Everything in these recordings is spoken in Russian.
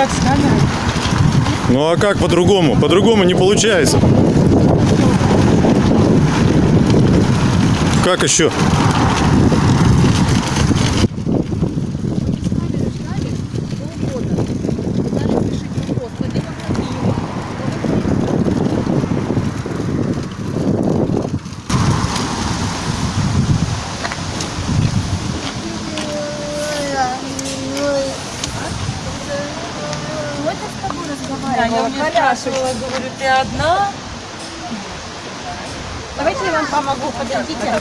как с? Ну а как по-другому? По-другому не получается. Как еще? Да, я у нее спрашивала, говорю, ты одна? Давайте я вам помогу. Вытаскивайте.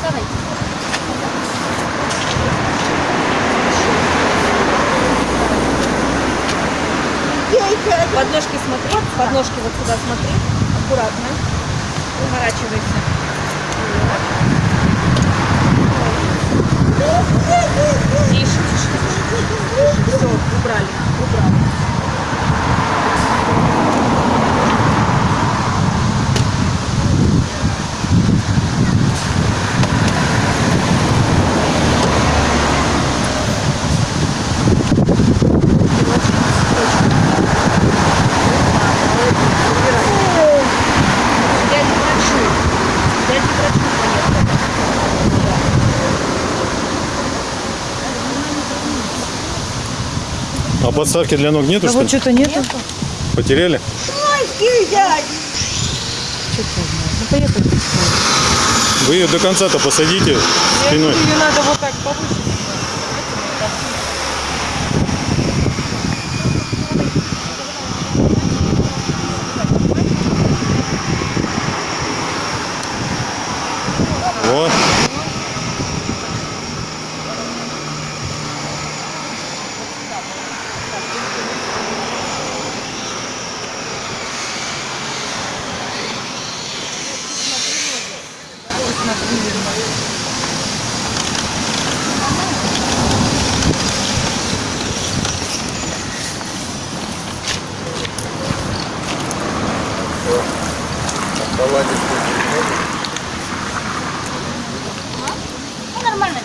Давайте. Подножки смотри, подножки вот сюда смотри, аккуратно, уворачивайся. Тише, тише, тише. Все, убрали, убрали. Подставки для ног нету, А что вот что-то нету. Потеряли? Вы ее до конца-то посадите спиной. Ее надо вот так повысить.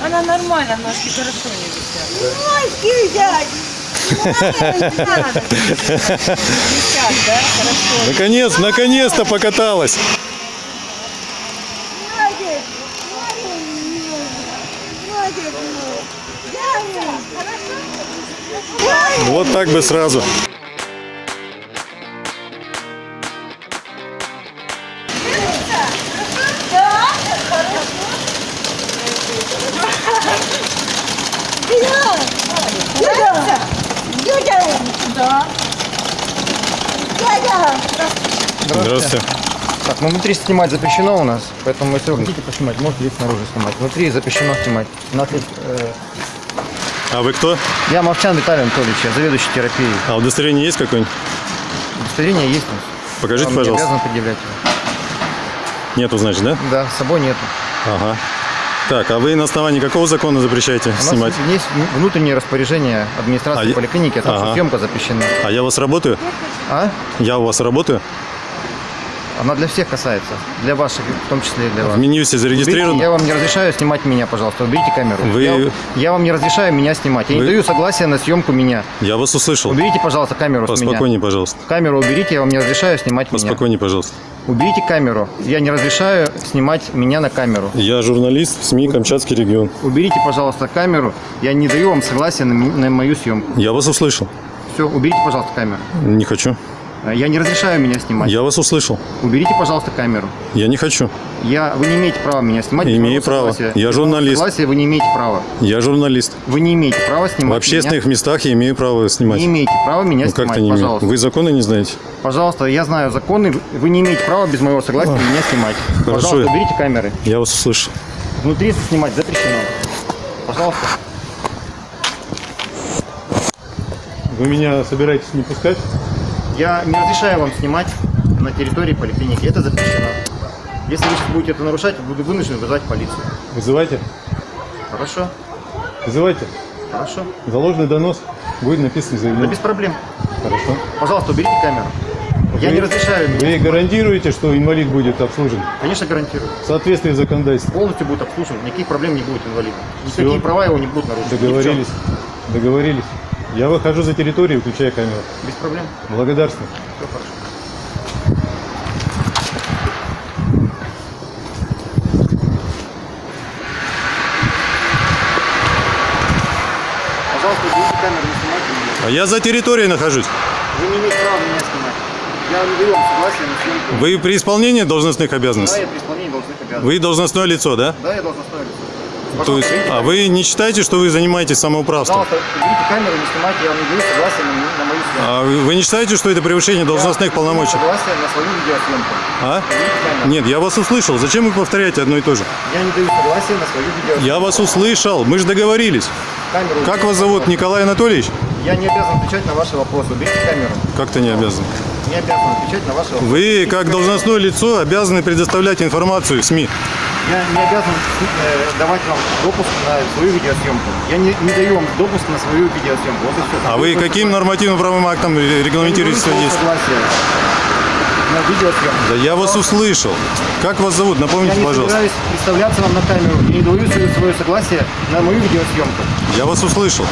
Она нормально, ножки хорошо не висят. Висят, да? Хорошо. Наконец, наконец-то покаталась. Вот так бы сразу. Здравствуйте. Так, ну внутри снимать запрещено у нас, поэтому если вы хотите поснимать, можете здесь снаружи снимать. Внутри запрещено снимать. У нас есть, э, А вы кто? я Мовчан Виталий Анатольевич, я заведующий терапией. А удостоверение есть какое-нибудь? Удостоверение есть. Покажите, Вам не пожалуйста. обязан предъявлять его. Нету, значит, да? Да, с собой нету. Ага. Так, а вы на основании какого закона запрещаете У нас снимать? есть внутреннее распоряжение администрации А поликлиники, том, что Ага. съемка запрещена. А я у вас работаю? А? Я у вас работаю? Она для всех касается. Для ваших, в том числе и для вас. В Минюсе Уберите, зарегистрирован? я вам не разрешаю снимать меня, пожалуйста. Уберите камеру. Вы- Я, я вам не разрешаю меня снимать. Я Вы- не даю согласия на съемку меня. Я вас услышал. Уберите, пожалуйста, камеру с меня. Поспокойнее, пожалуйста. Камеру уберите, я вам не разрешаю снимать меня. Поспокойнее, пожалуйста. Уберите камеру. Я не разрешаю снимать меня на камеру. Я журналист СМИ Камчатский регион. Уберите, пожалуйста, камеру. Я не даю вам согласия на, на мою съемку. Я вас услышал. Все, уберите, пожалуйста, камеру. Не хочу. Э, Я не разрешаю меня снимать. Я вас услышал. Уберите, пожалуйста, камеру. Я не хочу. Я, вы не имеете права меня снимать. Имею право. согласия. Я журналист. Согласия вы не имеете права. Я журналист. Вы не имеете права снимать В общественных меня. местах я имею право снимать. Не имеете права меня Ну как снимать, то не имею? пожалуйста. Вы законы не знаете? Пожалуйста, я знаю законы. Вы не имеете права без моего согласия меня снимать. Хорошо. Пожалуйста, уберите камеры. Я вас услышал. Внутри снимать запрещено. Пожалуйста. Вы меня собираетесь не пускать? Я не разрешаю вам снимать на территории поликлиники. Это запрещено. Если вы сейчас будете это нарушать, буду вынужден вызвать полицию. Вызывайте. Хорошо? Вызывайте. Хорошо. Заложенный донос. Будет написано Да заявление. без проблем. Хорошо. Пожалуйста, уберите камеру. Я Вы- не разрешаю. Вы гарантируете, что инвалид будет обслужен Конечно, гарантирую. в соответствии с законодательством? Полностью будет обслужен. Никаких проблем не будет инвалида. Всё. Никакие права его не будут нарушены. Договорились. Договорились. Я выхожу за территорию, включаю камеру. Без проблем. Благодарствую. Все хорошо. Пожалуйста, камеру, не снимайте меня. А я за территорией нахожусь. Вы не имеете права меня снимать. Я не даю вам согласия на съемку. Вы при исполнении должностных Да, обязанностей? я при исполнении должностных обязанностей. Вы должностное лицо, да? Да, я должен остановиться. То есть, а вы не считаете, что вы занимаетесь самоуправством? Пожалуйста, камеру, не снимайте, я вам не даю согласия на, на мою съемку. А вы не считаете, что это превышение должностных Я полномочий? не даю согласия на свою видеосъемку. А? Нет, я вас услышал. Зачем вы повторяете одно и то же? Я не даю согласия на свою видеосъемку. Я вас услышал. Мы же договорились. Камеру Как вас зовут? Николай Анатольевич? Я не обязан отвечать на ваши вопросы. Уберите камеру. Как-то не обязан. Не обязан отвечать на ваши вопросы. Вы, как должностное лицо, обязаны предоставлять информацию в СМИ. Я не обязан э, давать вам допуск на свою видеосъемку. Я не, не даю вам допуск на свою видеосъемку. Вот и все. А вы каким нормативно-правовым актом регламентируете согласие на видеосъемку. Да я вас услышал. Как вас зовут? Я Напомните, не пожалуйста. собираюсь представляться вам на камеру и не даю свое согласие на мою видеосъемку. Я вас услышал.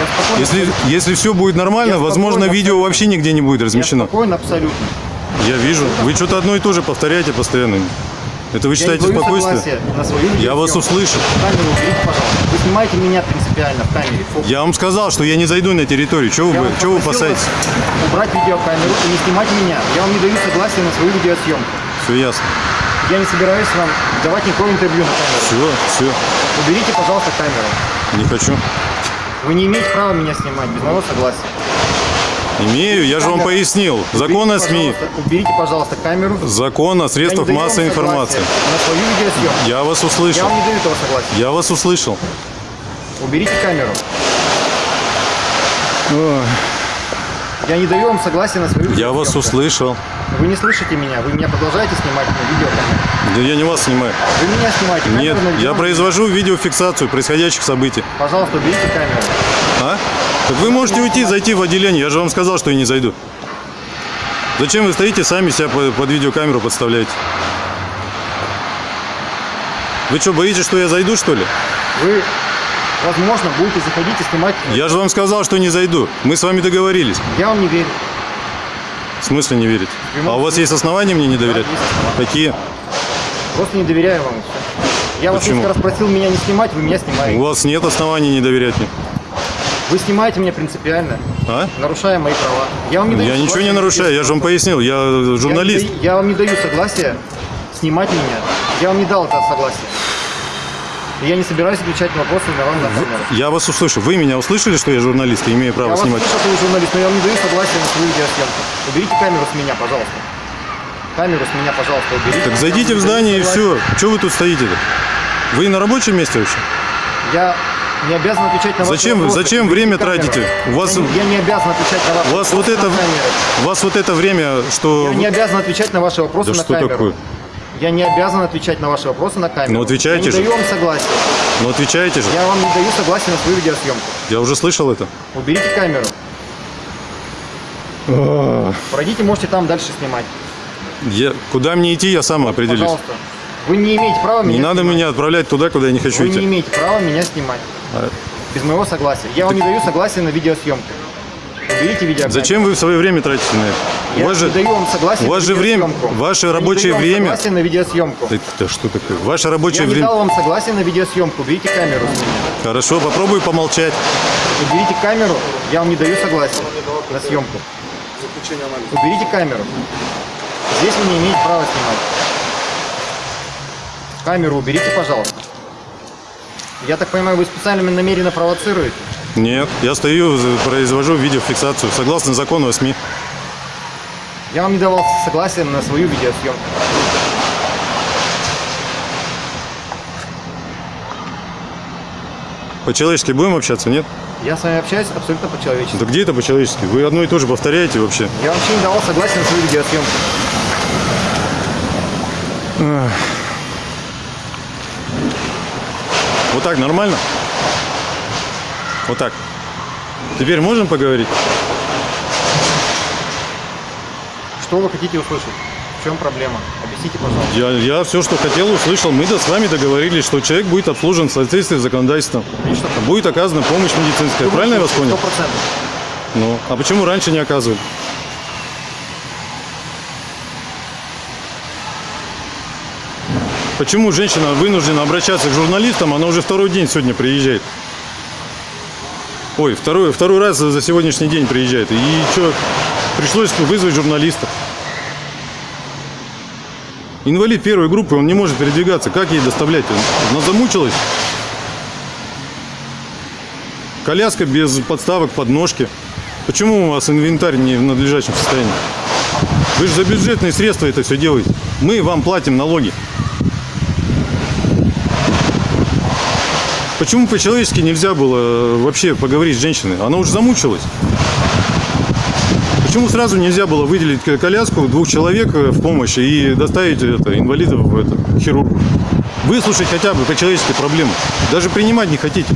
Я спокойно, Если, если все будет нормально, Я возможно, видео вообще нигде не будет я размещено. спокойно абсолютно. Я вижу. Вы что-то одно и то же повторяете постоянно. Это вы Я считаете спокойствие? Я вас услышал. Камеру уберите, пожалуйста. Вы снимаете меня принципиально в камере. Фокус. Я вам сказал, что я не зайду на территорию. Чего Я вы, чего вы опасаетесь? Убрать видеокамеру и не снимать меня. Я вам не даю согласия на свою видеосъемку. Все ясно. Я не собираюсь вам давать никакое интервью на камеру. Все, все. Уберите, пожалуйста, камеру. Не хочу. Вы не имеете права меня снимать без моего согласия. Имею, я же вам пояснил. Закон о СМИ. Уберите, пожалуйста, камеру. Закон о Я средствах массовой информации. Я вас Я услышал. вам не даю этого согласия. Я вас услышал. Уберите камеру. Я не даю вам согласия на свою Я вас услышал. Вы не слышите меня, вы меня продолжаете снимать на видеокамеру. Да я не вас снимаю. Вы меня снимаете. Нет, камеру я видео- произвожу видеофиксацию происходящих событий. Пожалуйста, уберите камеру. А? Так вы можете уйти, зайти в отделение. Я же вам сказал, что я не зайду. Зачем вы стоите, сами себя под видеокамеру подставляете? Вы что, боитесь, что я зайду, что ли? Вы, возможно, будете заходить и снимать. Я же вам сказал, что не зайду. Мы с вами договорились. Я вам не верю. В смысле не верить? А у вас есть основания мне не доверять? Да. Какие? Просто не доверяю вам. Я вас Почему? несколько раз просил меня не снимать, вы меня У снимаете. вас нет оснований не доверять мне. Вы снимаете меня принципиально, А? нарушая мои права. Я вам не даю Я ничего не на нарушаю, я же вам пояснил, я Я журналист. даю- Я вам не даю согласия снимать меня. Я вам не дал это согласие. И я не собираюсь отвечать на вопросы на вам на камеру. Я вас услышу. Вы меня услышали, что я журналист и имею Я право вас снимать? слышу, что вы журналист, но я вам не даю согласия на свою видеосъемку. Уберите камеру с меня, пожалуйста. Камеру с меня, пожалуйста, уберите. Так зайдите Я в здание и все. Чего вы тут стоите-то? Вы на рабочем месте вообще? Я не обязан отвечать на ваши Зачем вопросы. зачем время камеру. тратите? У вас- я, не, я не обязан отвечать на ваши У вас вот это, у вас вот это время, что... Я не обязан отвечать на ваши вопросы Да на что камеру. такое? Я не обязан отвечать на ваши вопросы на камеру. Ну, отвечайте Я же. не даю вам согласия. Ну отвечаете же. Я вам не даю согласия на свою видеосъемку. Я уже слышал это. Уберите камеру. Пройдите, можете там дальше снимать. Я, куда мне идти, я сам определюсь. Пожалуйста. Вы не имеете права меня Не надо снимать. меня отправлять туда, куда я не хочу Вы не идти. имеете права меня снимать. А- Без моего согласия. Я вам не даю согласия на видеосъемку. Уберите видеокамеру. Зачем вы свое время тратите на это? Я вам согласия у вас на время- ваше Я рабочее вам время- согласия на видеосъемку. Да что такое? Ваше Я рабочее время... дал вам согласия на видеосъемку. Уберите камеру. Хорошо, попробую помолчать. Уберите камеру. Я вам не даю согласия на съемку. Уберите камеру. Здесь вы не имеете права снимать. Камеру уберите, пожалуйста. Я так понимаю, вы специально намеренно провоцируете? Нет, я стою, произвожу видеофиксацию согласно закону о СМИ. Я вам не давал согласия на свою видеосъемку. По-человечески будем общаться, нет? Я с вами общаюсь абсолютно по-человечески. Да где это по-человечески? Вы одно и то же повторяете вообще. Я вообще не давал согласия на свою видеосъемку. Вот так нормально? Вот так. Теперь можем поговорить? Что вы хотите услышать? В чем проблема? Объясните. Пожалуйста. Я, я все, что хотел, услышал. Мы да с вами договорились, что человек будет обслужен в соответствии с законодательством. Отлично. Будет оказана помощь медицинская. Правильно я вас понял? Сто процентов. Ну, а почему раньше не оказывали? Почему женщина вынуждена обращаться к журналистам, она уже второй день сегодня приезжает? Ой, второй, второй раз за сегодняшний день приезжает. И что, пришлось вызвать журналиста. Инвалид первой группы, он не может передвигаться. Как ей доставлять? Она замучилась. Коляска без подставок, подножки. Почему у вас инвентарь не в надлежащем состоянии? Вы же за бюджетные средства это все делаете. Мы вам платим налоги. Почему по-человечески нельзя было э, вообще поговорить с женщиной? Она уже замучилась. Почему сразу нельзя было выделить коляску двух человек э, в помощь и доставить это, инвалидов в это, хирургу? Выслушать хотя бы по-человечески проблему. Даже принимать не хотите.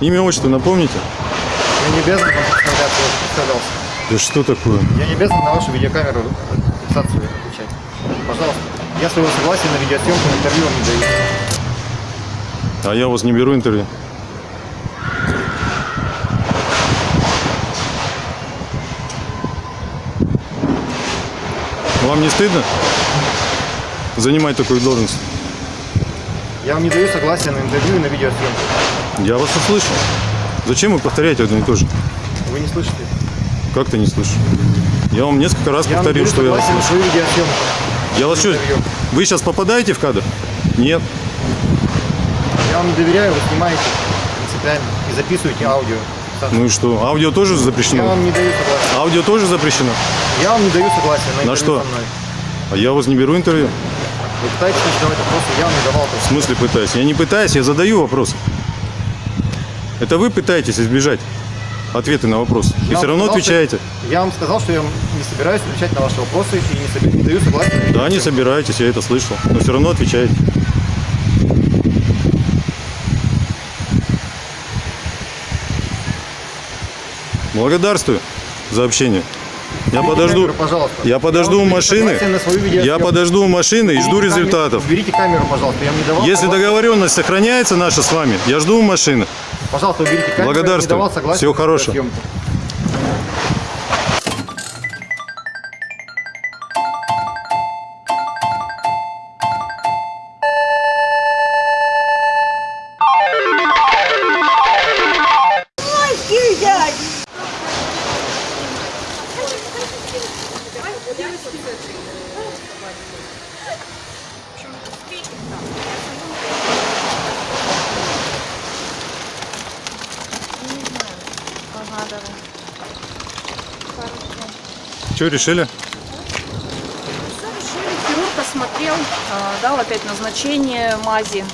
Имя, отчество напомните? Я не обязан вам представляться, я представлялся. Да что такое? Я не обязан на вашу видеокамеру фиксацию отвечать. Пожалуйста. Я своего согласия на видеосъемку интервью вам не даю. А я у вас не беру интервью. Вам не стыдно занимать такую должность? Я вам не даю согласия на интервью и на видеосъемку. Я вас услышал. Зачем вы повторяете одно и то же? Вы не слышите? Как ты не слышишь? Я вам несколько раз Я повторил, что я вас слышу. Я вас что, вы сейчас попадаете в кадр? Нет. Я вам доверяю, вы снимаете принципиально и записываете аудио. Ну и что? Аудио тоже Я запрещено? вам не даю согласия. Аудио тоже запрещено? Я вам не даю согласия на интервью что? со мной. А я у вас не беру интервью? Вы пытаетесь задавать вопросы, я вам не давал В просто. смысле пытаюсь? Я не пытаюсь, я задаю вопрос. Это вы пытаетесь избежать ответы на вопросы. И Я все равно сказал, отвечаете. Я вам сказал, что я не собираюсь отвечать на ваши вопросы и не, соби- не даю согласия. на Да, не собираетесь, я это слышал. Но все равно отвечаете. Благодарствую за общение. Я подожду. камеру, пожалуйста. Я подожду у даю машины. Я подожду у машины и жду камеру- результатов. Уберите камеру, пожалуйста. Я не давал Если согласия. договоренность сохраняется наша с вами, я жду у машины. Пожалуйста, уберите камеру. Я не Благодарствую. давал согласия Всего хорошего. Что решили? Хирург осмотрел, а, дал опять назначение мази.